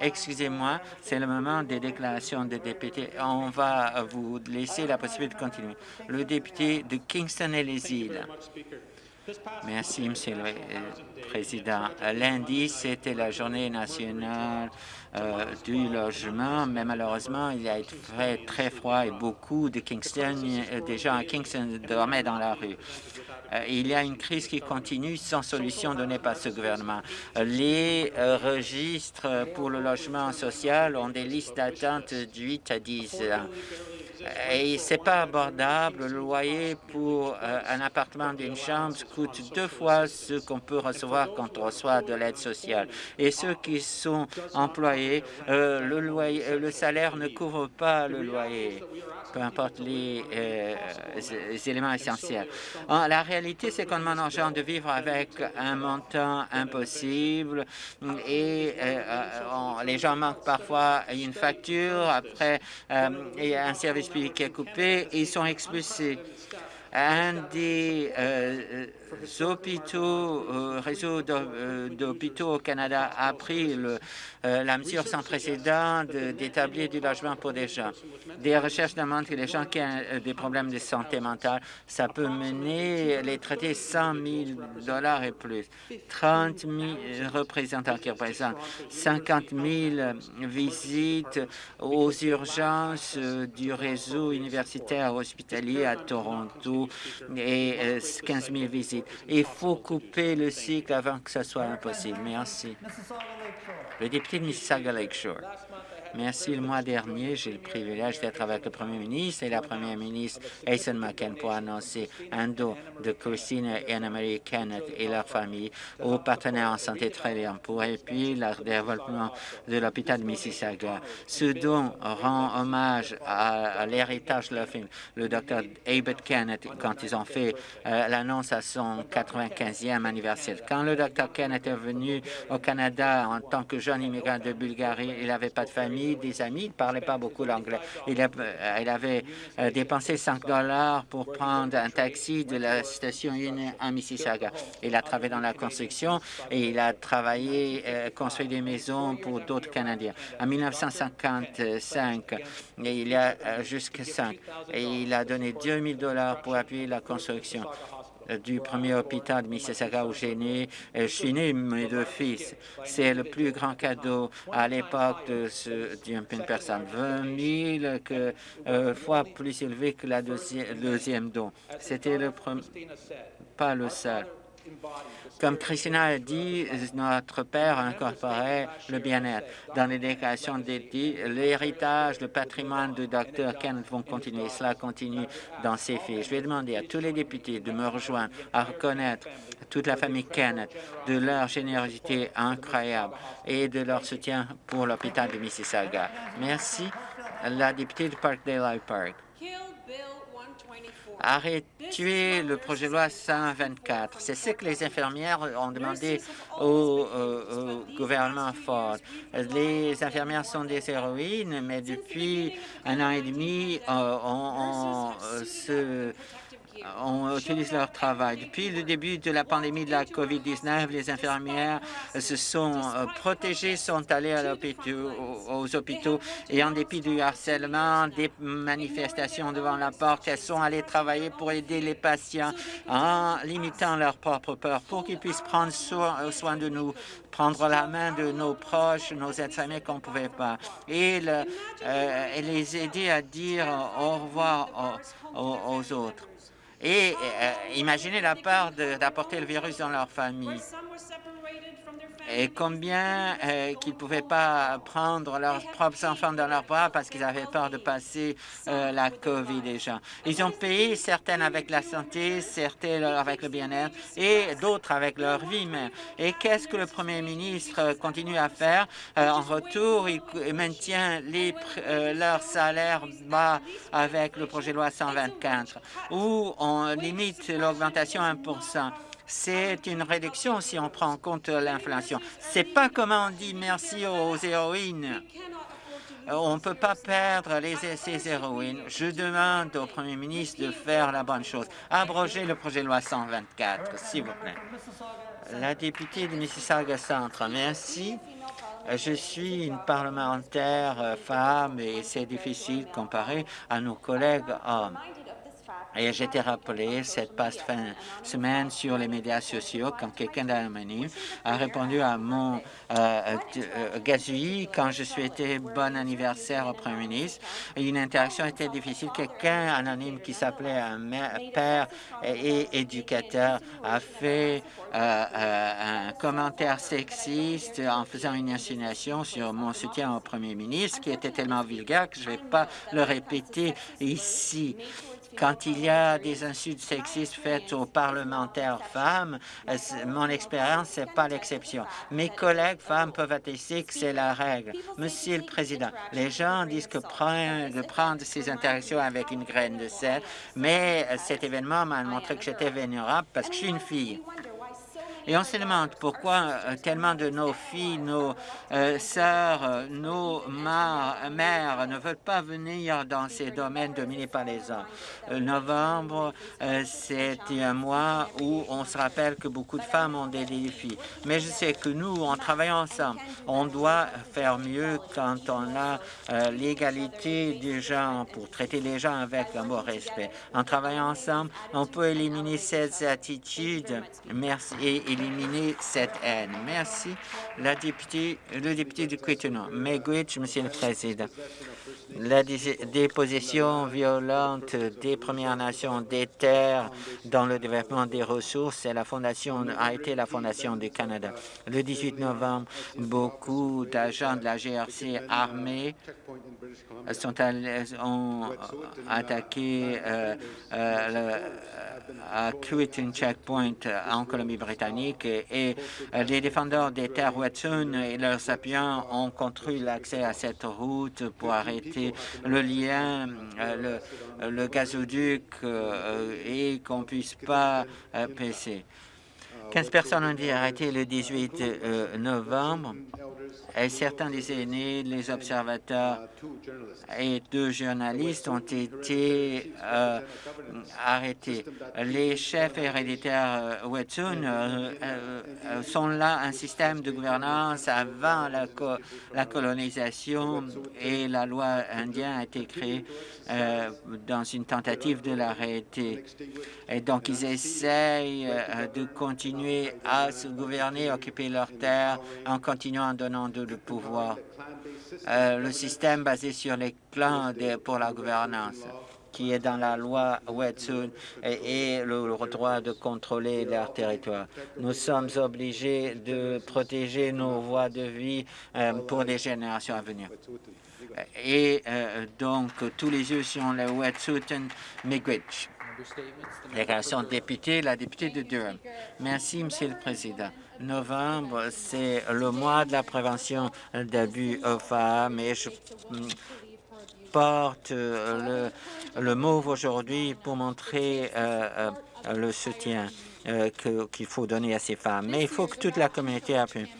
Excusez-moi, c'est le moment des déclarations des députés. On va vous laisser la possibilité de continuer. Le député de Kingston et les îles. Merci, Monsieur le euh, Président. Lundi, c'était la journée nationale euh, du logement, mais malheureusement, il a été très, très froid et beaucoup de Kingston, euh, des gens à Kingston dormaient dans la rue. Il y a une crise qui continue sans solution donnée par ce gouvernement. Les registres pour le logement social ont des listes d'attente de 8 à 10 ans et c'est pas abordable. Le loyer pour euh, un appartement d'une chambre coûte deux fois ce qu'on peut recevoir quand on reçoit de l'aide sociale. Et ceux qui sont employés, euh, le, loyer, euh, le salaire ne couvre pas le loyer peu importe les, éléments essentiels. la réalité, c'est qu'on demande aux gens de vivre avec un montant impossible et les gens manquent parfois une facture, après et un service qui est coupé, ils sont expulsés. Un des euh, hôpitaux, euh, euh, d'hôpitaux au Canada a pris euh, la mesure sans précédent d'établir du logement pour des gens. Des recherches demandent que les gens qui ont des problèmes de santé mentale, ça peut mener les traiter 100 000 dollars et plus. 30 000 représentants qui représentent 50 000 visites aux urgences du réseau universitaire hospitalier à Toronto et 15 000 visites. Il faut couper le cycle avant que ce soit impossible. Merci. Le député de Mississauga Lakeshore. Merci. Le mois dernier, j'ai le privilège d'être avec le premier ministre et la première ministre Aizen McCann pour annoncer un don de Christine et Anna-Marie Kenneth et leur famille aux partenaires en santé bien pour appuyer le développement de l'hôpital de Mississauga. Ce don rend hommage à, l'héritage de leur film, le docteur Abed Kenneth, quand ils ont fait euh, l'annonce à son 95e anniversaire. Quand le docteur Kenneth est venu au Canada en tant que jeune immigrant de Bulgarie, il n'avait pas de famille des amis. Il ne parlait pas beaucoup l'anglais. Il, il, avait euh, dépensé 5 dollars pour prendre un taxi de la station 1 à Mississauga. Il a travaillé dans la construction et il a travaillé, euh, construit des maisons pour d'autres Canadiens. En 1955, et il y a euh, jusqu'à 5, et il a donné 2 000 dollars pour appuyer la construction du premier hôpital de Mississauga où j'ai né. Je suis né mes deux fils. C'est le plus grand cadeau à l'époque d'une personne. 20 000 que, euh, fois plus élevé que la deuxième, deuxième don. C'était le premier, pas le seul. Comme Christina a dit, notre père a incorporé le bien-être. Dans les déclarations l'héritage, le patrimoine du docteur Kenneth vont continuer. Cela continue dans ses filles. Je vais demander à tous les députés de me rejoindre à reconnaître toute la famille Kenneth de leur générosité incroyable et de leur soutien pour l'hôpital de Mississauga. Merci. La députée de Parkdale Park arrêter le projet de loi 124. C'est ce que les infirmières ont demandé au, gouvernement Ford. Les infirmières sont des héroïnes, mais depuis un an et demi, euh, on, euh, se on utilise leur travail. Depuis le début de la pandémie de la COVID-19, les infirmières se sont euh, protégées, sont allées aux hôpitaux et en dépit du harcèlement, des manifestations devant la porte, elles sont allées travailler pour aider les patients en limitant leur propre peur pour qu'ils puissent prendre euh, soin de nous, prendre la main de nos proches, nos aides-familles qu'on ne pouvait pas, et, euh, les aider à dire au revoir aux autres et euh, imaginez la peur d'apporter le virus dans leur famille et combien euh, qu'ils ne pouvaient pas prendre leurs propres enfants dans leurs bras parce qu'ils avaient peur de passer euh, la COVID déjà. Ils ont payé certaines avec la santé, certaines avec le bien-être et d'autres avec leur vie même. Et qu'est-ce que le premier ministre continue à faire? Euh, en retour, il maintient les, leurs salaires bas avec le projet de loi 124 où on limite l'augmentation à 1 c'est une réduction si on prend en compte l'inflation. C'est pas comment on dit merci aux héroïnes. On ne peut pas perdre les, ces héroïnes. Je demande au premier ministre de faire la bonne chose. Abroger le projet de loi 124, s'il vous plaît. La députée de Mississauga Centre, merci. Je suis une parlementaire euh, femme et c'est difficile comparé à nos collègues hommes. Et j'ai été rappelé cette passe fin semaine sur les médias sociaux quand quelqu'un d'anonyme a répondu à mon euh, euh, gazouillis quand je souhaitais bon anniversaire au Premier ministre. Une interaction était difficile. Quelqu'un anonyme qui s'appelait un père et éducateur a fait euh, un commentaire sexiste en faisant une insinuation sur mon soutien au Premier ministre qui était tellement vulgaire que je ne vais pas le répéter ici. Quand il y a des insultes sexistes faites aux parlementaires femmes, euh, mon expérience, n'est pas l'exception. Mes collègues femmes peuvent attester que c'est la règle. Monsieur le Président, les gens disent que prendre, de prendre ces interactions avec une graine de sel, mais euh, cet événement m'a montré que j'étais vulnérable parce que je suis une fille. Et on se demande pourquoi euh, tellement de nos filles, nos euh, sœurs, euh, nos mères ne veulent pas venir dans ces domaines dominés par les hommes. novembre, c'est un mois où on se rappelle que beaucoup de femmes ont des défis. Mais je sais que nous, en travaillant ensemble, on doit faire mieux quand on a l'égalité des gens pour traiter les gens avec un bon respect. En travaillant ensemble, on peut éliminer ces attitudes. Merci éliminer cette haine. Merci, le député de Quittenot. Megwitch, Monsieur le Président. La déposition violente des Premières Nations des terres dans le développement des ressources la fondation, a été la Fondation du Canada. Le 18 novembre, beaucoup d'agents de la GRC armés sont ont attaqué euh, euh, à Quitting Checkpoint en Colombie-Britannique et les défendeurs des terres Wet'suwet'en et leurs appuyants ont construit l'accès à cette route pour arrêter le lien, euh, le, le gazoduc euh, et qu'on puisse pas euh, passer. 15 personnes ont été arrêtées le 18 novembre certains des aînés, les observateurs et deux journalistes ont été euh, arrêtés. Les chefs héréditaires euh, Wet'suwet'en euh, sont là un système de gouvernance avant la, la colonisation et la loi indienne a été créée dans une tentative de l'arrêter. Et donc, ils essayent de continuer à se gouverner, occuper leurs terres en continuant en donnant de pouvoir. Euh, le système basé sur les clans pour la gouvernance qui est dans la loi Wet'suwet'en et, le, droit de contrôler leur territoire. Nous sommes obligés de protéger nos voies de vie euh, pour les générations à venir. Et euh, donc, tous les yeux sont les Wet'suwet'en Miigwech. Déclaration de député, la députée de Durham. Merci, Monsieur le Président novembre, c'est le mois de la prévention d'abus aux femmes et je porte le, le mauve aujourd'hui pour montrer euh, euh, le soutien euh, qu'il faut donner à ces femmes. Mais il faut que toute la communauté appuie.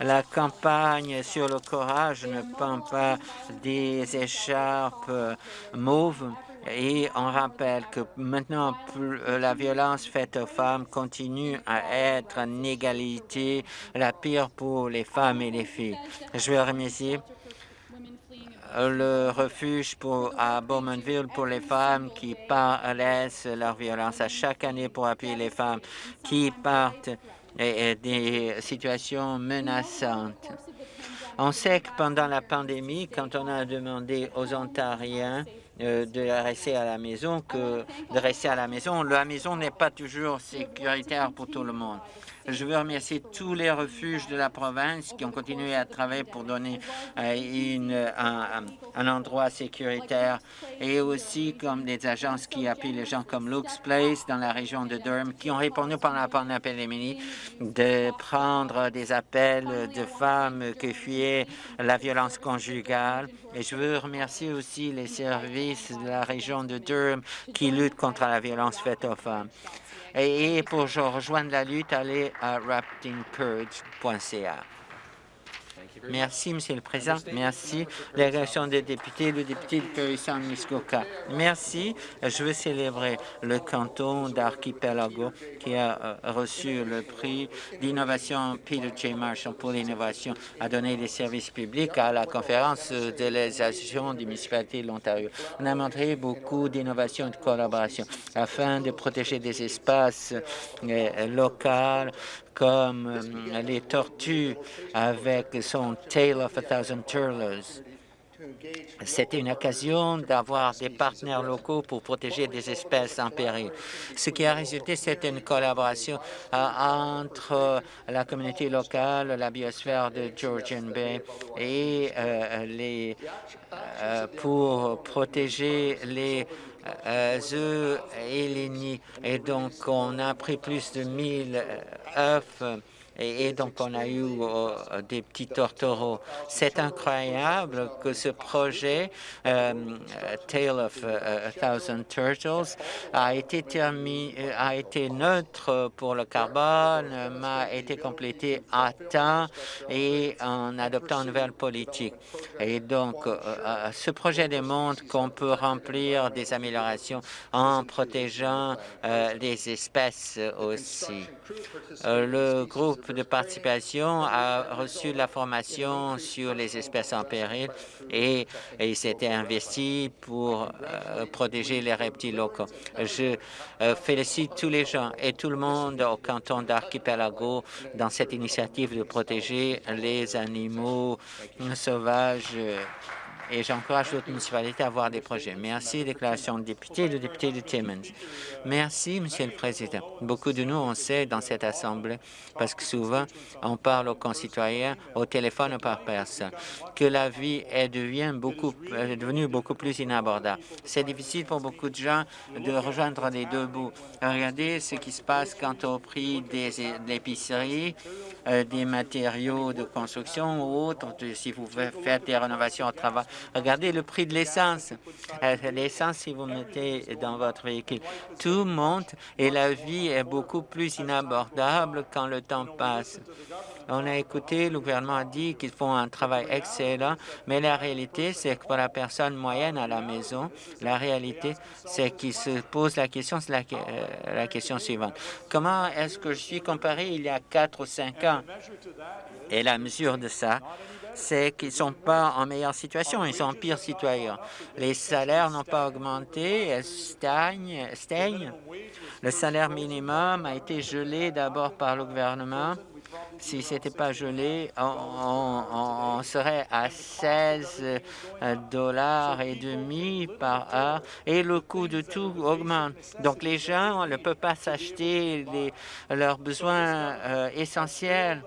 La campagne sur le courage ne prend pas des écharpes mauves et on rappelle que maintenant, euh, la violence faite aux femmes continue à être en égalité la pire pour les femmes et les filles. Je veux remercier le refuge pour, à Bowmanville pour les femmes qui laissent leur violence à chaque année pour appuyer les femmes qui partent des situations menaçantes. On sait que pendant la pandémie, quand on a demandé aux Ontariens euh, de rester à la maison que de rester à la maison. La maison n'est pas toujours sécuritaire pour tout le monde. Je veux remercier tous les refuges de la province qui ont continué à travailler pour donner euh, un, endroit sécuritaire et aussi comme des agences qui appuient les gens comme Luke's Place dans la région de Durham qui ont répondu pendant la pandémie de prendre des appels de femmes qui fuyaient la violence conjugale. Et je veux remercier aussi les services de la région de Durham qui luttent contre la violence faite aux femmes. Et pour rejoindre la lutte, allez à raftingcourage.ca. Merci, Monsieur le Président. Merci, délégation des députés, le député de Périsson-Muskoka. Merci. Je veux célébrer le canton d'Archipelago qui a euh, reçu le prix d'innovation Peter J. Marshall pour l'innovation à donner des services publics à la conférence de les associations des municipalités de l'Ontario. On a montré beaucoup d'innovation et de collaboration afin de protéger des espaces euh, locaux comme euh, les tortues avec son Tale of a Thousand Turtles. C'était une occasion d'avoir des partenaires locaux pour protéger des espèces en péril. Ce qui a résulté, c'est une collaboration euh, entre la communauté locale, la biosphère de Georgian Bay et euh, les, pour protéger les œufs et les nids. Et donc, on a pris plus de 1000 œufs et, donc on a eu euh, des petits tortereaux. C'est incroyable que ce projet euh, Tale of a Thousand Turtles a été, terminé, a été neutre pour le carbone, a été complété à temps et en adoptant une nouvelle politique. Et donc, ce projet démontre qu'on peut remplir des améliorations en protégeant les espèces aussi. le groupe de participation a reçu la formation sur les espèces en péril et, il s'était investi pour euh, protéger les reptiles locaux. Je euh, félicite tous les gens et tout le monde au canton d'Archipelago dans cette initiative de protéger les animaux sauvages et j'encourage d'autres municipalités à avoir des projets. Merci, déclaration de député, le député de Timmins. Merci, Monsieur le Président. Beaucoup de nous, on sait dans cette Assemblée, parce que souvent, on parle aux concitoyens au téléphone ou par personne, que la vie est, devenue beaucoup plus inabordable. C'est difficile pour beaucoup de gens de rejoindre les deux bouts. Regardez ce qui se passe quant au prix des, épiceries, euh, des matériaux de construction ou autres, si vous faites des rénovations au travail. Regardez le prix de l'essence. Euh, l'essence, si vous mettez dans votre véhicule, tout monte et la vie est beaucoup plus inabordable quand le temps passe. On a écouté, le gouvernement a dit qu'ils font un travail excellent, mais la réalité, c'est que pour la personne moyenne à la maison, la réalité, c'est qu'il se pose la question, euh, la, question suivante. Comment est-ce que je suis comparé il y a quatre ou cinq ans? Et la mesure de ça, c'est qu'ils ne sont pas en meilleure situation, ils sont en pire. Les salaires n'ont pas augmenté, elles stagnent, stagnent. Le salaire minimum a été gelé d'abord par le gouvernement. Si ce n'était pas gelé, on, serait à 16 euh, dollars et demi par heure et le coût de tout augmente. Donc les gens ne peuvent pas s'acheter leurs besoins euh, essentiels.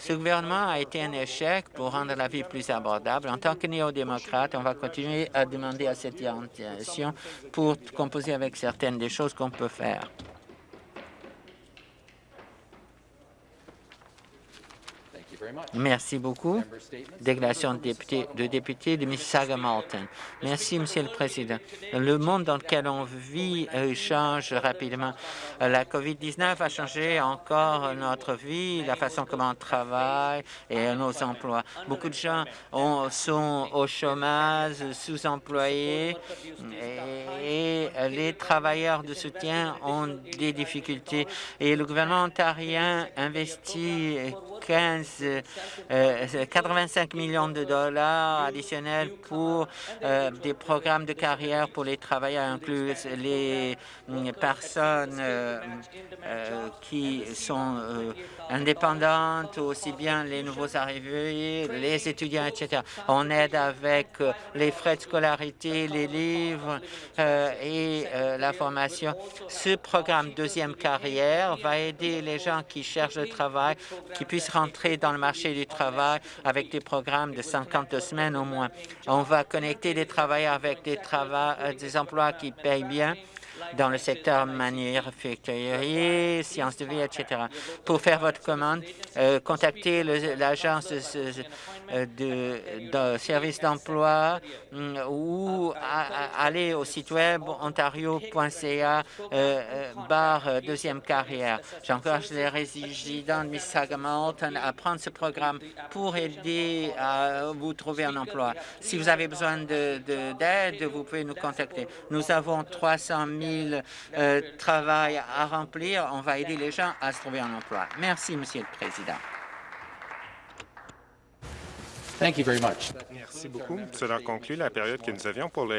Ce gouvernement a été un échec pour rendre la vie plus abordable. En tant que néo-démocrate, on va continuer à demander à cette orientation pour composer avec certaines des choses qu'on peut faire. Merci beaucoup. Déclaration de député, de député de Mississauga-Malton. Merci, Monsieur le Président. Le monde dans lequel on vit euh, change rapidement. La COVID-19 a changé encore notre vie, la façon comment on travaille et nos emplois. Beaucoup de gens sont au chômage, sous-employés et, et les travailleurs de soutien ont des difficultés. Et le gouvernement ontarien investit 15 85 euh, millions de dollars additionnels pour euh, des programmes de carrière pour les travailleurs inclus les mm, personnes euh, qui sont indépendantes, aussi bien les nouveaux arrivés, les étudiants, etc. On aide avec les frais de scolarité, les livres et la formation. Ce programme Deuxième Carrière va aider les gens qui cherchent le travail, qui puissent rentrer dans le marché du travail avec des programmes de 52 semaines au moins. On va connecter les travailleurs avec des, euh, des emplois qui payent bien dans le secteur manufacturier, sciences de vie, etc. Pour faire votre commande, euh, contactez l'agence de, de, de service d'emploi hum, ou a- a- allez au site web ontario.ca euh, euh, barre euh, deuxième carrière. J'encourage les résidents de Mississauga-Malton à prendre ce programme pour aider à vous trouver un emploi. Si vous avez besoin d'aide, de, vous pouvez nous contacter. Nous avons 300 000 euh, travail à remplir. On va aider les gens à se trouver un emploi. Merci, Monsieur le Président. Merci beaucoup. Cela conclut la période que nous avions pour les